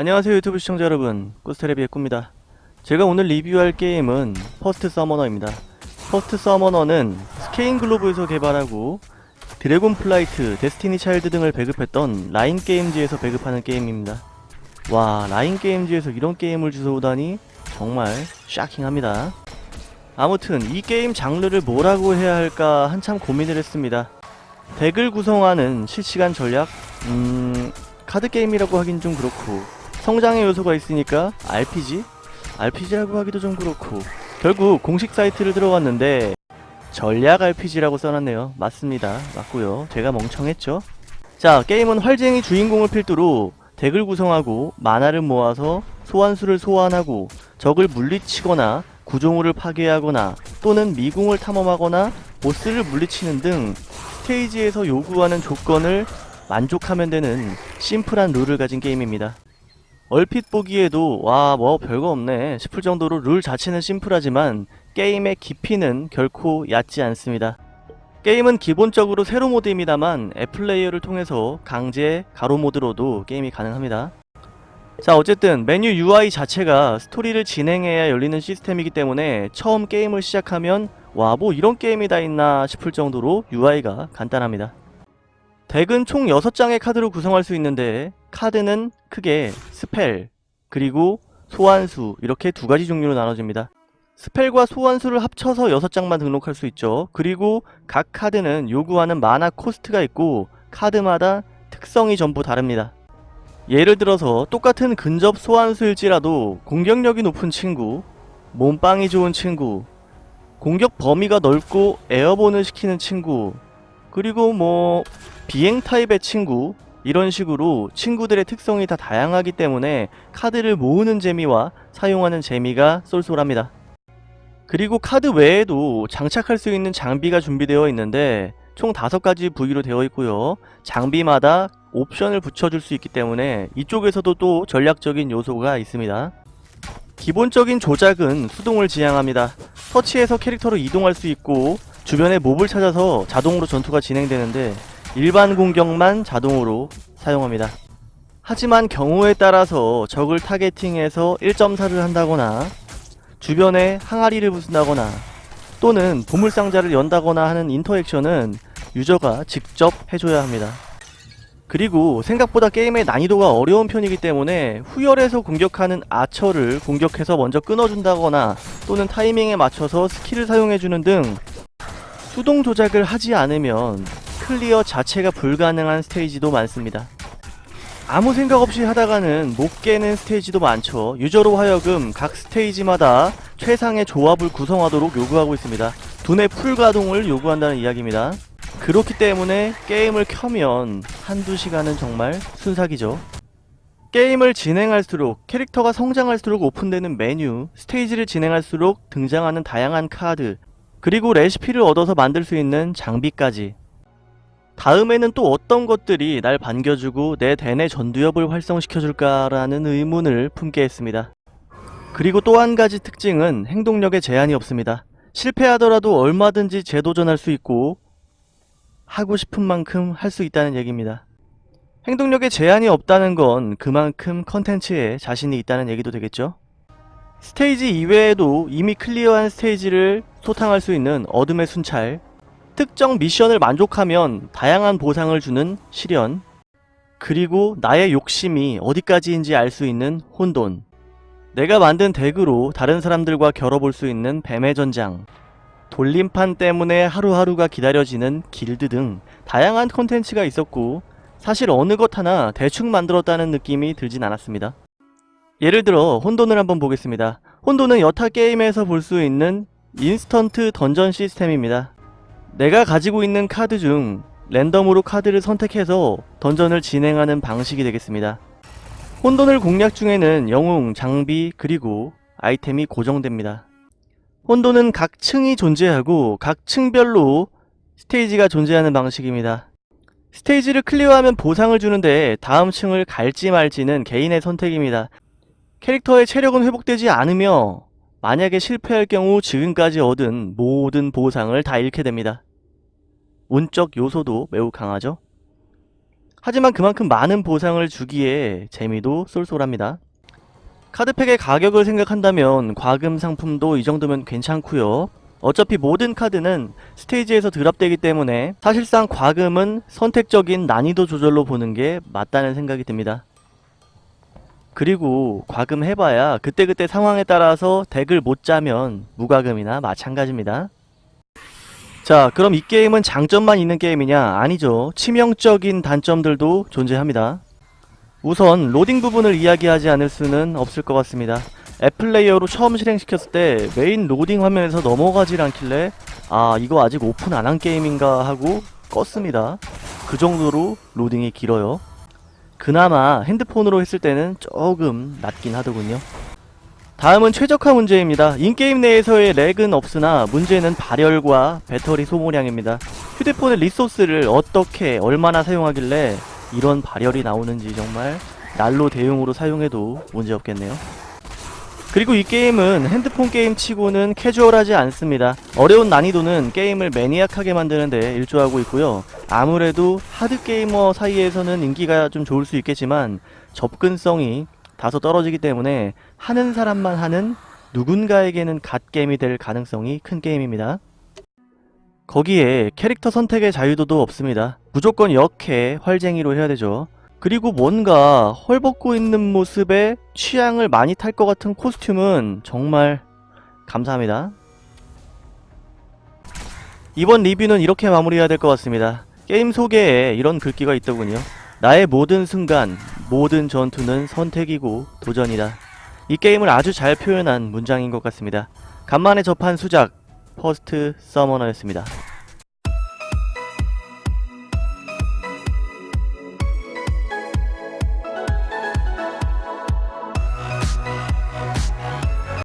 안녕하세요 유튜브 시청자 여러분. 꾸스테레비의 꾸입니다. 제가 오늘 리뷰할 게임은 퍼스트 서머너입니다. 퍼스트 서머너는 스케인 글로브에서 개발하고 드래곤 플라이트, 데스티니 차일드 등을 배급했던 라인 게임즈에서 배급하는 게임입니다. 와 라인 게임즈에서 이런 게임을 주워오다니 정말 shocking합니다. 아무튼 이 게임 장르를 뭐라고 해야 할까 한참 고민을 했습니다. 덱을 구성하는 실시간 전략? 음... 카드게임이라고 하긴 좀 그렇고 성장의 요소가 있으니까 RPG? RPG라고 하기도 좀 그렇고. 결국 공식 사이트를 들어갔는데 전략 RPG라고 써놨네요. 맞습니다. 맞고요. 제가 멍청했죠? 자 게임은 활쟁이 주인공을 필두로 덱을 구성하고 마나를 모아서 소환수를 소환하고 적을 물리치거나 구조물을 파괴하거나 또는 미궁을 탐험하거나 보스를 물리치는 등 스테이지에서 요구하는 조건을 만족하면 되는 심플한 룰을 가진 게임입니다. 얼핏 보기에도 와 뭐 별거 없네 싶을 정도로 룰 자체는 심플하지만 게임의 깊이는 결코 얕지 않습니다. 게임은 기본적으로 세로 모드입니다만 앱플레이어를 통해서 강제 가로 모드로도 게임이 가능합니다. 자 어쨌든 메뉴 UI 자체가 스토리를 진행해야 열리는 시스템이기 때문에 처음 게임을 시작하면 와 뭐 이런 게임이 다 있나 싶을 정도로 UI가 간단합니다. 덱은 총 6장의 카드로 구성할 수 있는데 카드는 크게 spell 그리고 소환수 이렇게 두 가지 종류로 나눠집니다. spell과 소환수를 합쳐서 6장만 등록할 수 있죠. 그리고 각 카드는 요구하는 mana cost가 있고 카드마다 특성이 전부 다릅니다. 예를 들어서 똑같은 근접 소환수일지라도 공격력이 높은 친구, 몸빵이 좋은 친구, 공격 범위가 넓고 에어본을 시키는 친구, 그리고 뭐 비행 타입의 친구 이런 식으로 친구들의 특성이 다 다양하기 때문에 카드를 모으는 재미와 사용하는 재미가 쏠쏠합니다. 그리고 카드 외에도 장착할 수 있는 장비가 준비되어 있는데 총 5가지 부위로 되어 있고요. 장비마다 옵션을 붙여줄 수 있기 때문에 이쪽에서도 또 전략적인 요소가 있습니다. 기본적인 조작은 수동을 지향합니다. 터치해서 캐릭터로 이동할 수 있고 주변에 몹을 찾아서 자동으로 전투가 진행되는데 일반 공격만 자동으로 사용합니다. 하지만 경우에 따라서 적을 타겟팅해서 1.4를 한다거나 주변에 항아리를 부순다거나 또는 보물상자를 연다거나 하는 인터액션은 유저가 직접 해줘야 합니다. 그리고 생각보다 게임의 난이도가 어려운 편이기 때문에 후열에서 공격하는 아처를 공격해서 먼저 끊어준다거나 또는 타이밍에 맞춰서 skill을 사용해주는 등 수동 조작을 하지 않으면 클리어 자체가 불가능한 스테이지도 많습니다. 아무 생각 없이 하다가는 못 깨는 스테이지도 많죠. user로 하여금 각 스테이지마다 최상의 조합을 구성하도록 요구하고 있습니다. 두뇌 풀가동을 요구한다는 이야기입니다. 그렇기 때문에 게임을 켜면 한두 시간은 정말 순삭이죠. 게임을 진행할수록 캐릭터가 성장할수록 오픈되는 메뉴, 스테이지를 진행할수록 등장하는 다양한 카드, 그리고 레시피를 얻어서 만들 수 있는 장비까지 다음에는 또 어떤 것들이 날 반겨주고 내 대내 전두엽을 활성시켜줄까라는 의문을 품게 했습니다. 그리고 또 한 가지 특징은 행동력에 제한이 없습니다. 실패하더라도 얼마든지 재도전할 수 있고 하고 싶은 만큼 할 수 있다는 얘기입니다. 행동력에 제한이 없다는 건 그만큼 컨텐츠에 자신이 있다는 얘기도 되겠죠? 스테이지 이외에도 이미 클리어한 스테이지를 소탕할 수 있는 어둠의 순찰 특정 미션을 만족하면 다양한 보상을 주는 시련 그리고 나의 욕심이 어디까지인지 알 수 있는 혼돈 내가 만든 덱으로 다른 사람들과 겨뤄볼 수 있는 뱀의 전장 돌림판 때문에 하루하루가 기다려지는 길드 등 다양한 콘텐츠가 있었고 사실 어느 것 하나 대충 만들었다는 느낌이 들진 않았습니다. 예를 들어 혼돈을 한번 보겠습니다. 혼돈은 여타 게임에서 볼 수 있는 인스턴트 던전 시스템입니다. 내가 가지고 있는 카드 중 랜덤으로 카드를 선택해서 던전을 진행하는 방식이 되겠습니다. 혼돈을 공략 중에는 영웅, 장비, 그리고 아이템이 고정됩니다. 혼돈은 각 층이 존재하고 각 층별로 스테이지가 존재하는 방식입니다. 스테이지를 클리어하면 보상을 주는데 다음 층을 갈지 말지는 개인의 선택입니다. 캐릭터의 체력은 회복되지 않으며 만약에 실패할 경우 지금까지 얻은 모든 보상을 다 잃게 됩니다. 운적 요소도 매우 강하죠. 하지만 그만큼 많은 보상을 주기에 재미도 쏠쏠합니다. 카드팩의 가격을 생각한다면 과금 상품도 이 정도면 괜찮고요. 어차피 모든 카드는 스테이지에서 드랍되기 때문에 사실상 과금은 선택적인 난이도 조절로 보는 게 맞다는 생각이 듭니다. 그리고 과금 해봐야 그때그때 상황에 따라서 덱을 못 짜면 무과금이나 마찬가지입니다. 자 그럼 이 게임은 장점만 있는 게임이냐? 아니죠. 치명적인 단점들도 존재합니다. 우선 로딩 부분을 이야기하지 않을 수는 없을 것 같습니다. app player로 처음 실행시켰을 때 메인 로딩 화면에서 넘어가질 않길래 아 이거 아직 오픈 안 한 게임인가 하고 껐습니다. 그 정도로 로딩이 길어요. 그나마 핸드폰으로 했을 때는 조금 낫긴 하더군요. 다음은 최적화 문제입니다. in-game 내에서의 lag은 없으나 문제는 발열과 배터리 소모량입니다. 휴대폰의 resource를 어떻게 얼마나 사용하길래 이런 발열이 나오는지 정말 난로 대용으로 사용해도 문제없겠네요. 그리고 이 게임은 핸드폰 게임 치고는 캐주얼하지 않습니다. 어려운 난이도는 게임을 매니악하게 만드는데 일조하고 있고요. 아무래도 하드게이머 사이에서는 인기가 좀 좋을 수 있겠지만 접근성이 다소 떨어지기 때문에 하는 사람만 하는 누군가에게는 갓게임이 될 가능성이 큰 게임입니다. 거기에 캐릭터 선택의 자유도도 없습니다. 무조건 역해, 활쟁이로 해야 되죠. 그리고 뭔가 헐벗고 있는 모습에 취향을 많이 탈 것 같은 코스튬은 정말 감사합니다. 이번 리뷰는 이렇게 마무리해야 될 것 같습니다. 게임 소개에 이런 글귀가 있더군요. 나의 모든 순간, 모든 전투는 선택이고 도전이다. 이 게임을 아주 잘 표현한 문장인 것 같습니다. 간만에 접한 수작, 퍼스트 서머너였습니다.